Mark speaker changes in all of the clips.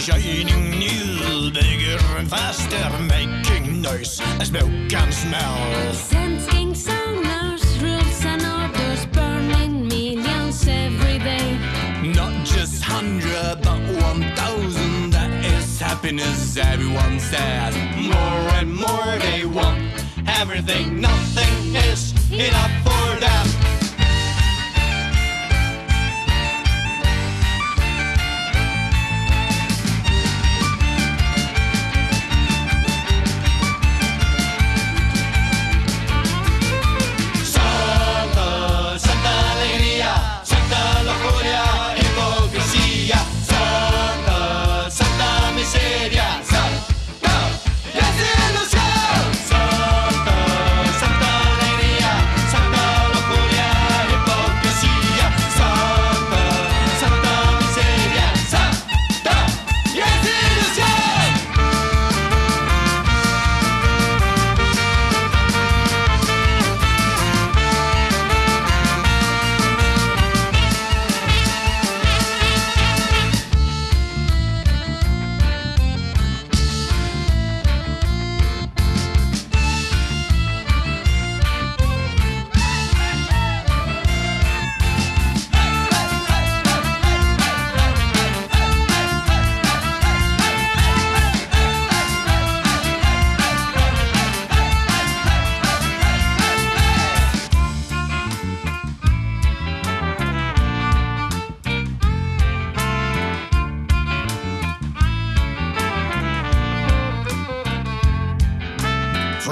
Speaker 1: shining new, bigger and faster, making noise as smoke and smell.
Speaker 2: Sensing sonars, rules and orders, burning millions every day.
Speaker 1: Not just hundred, but one thousand. That is happiness, everyone says. More and more they want everything, nothing is enough for them.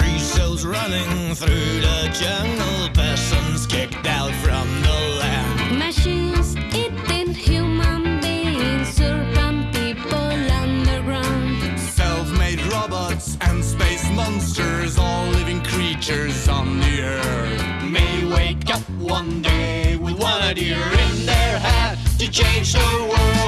Speaker 1: Free souls running through the jungle, persons kicked out from the land.
Speaker 2: Machines eating human beings, serpent people underground.
Speaker 1: Self made robots and space monsters, all living creatures on the earth. May wake up one day with one idea in their head to change the world.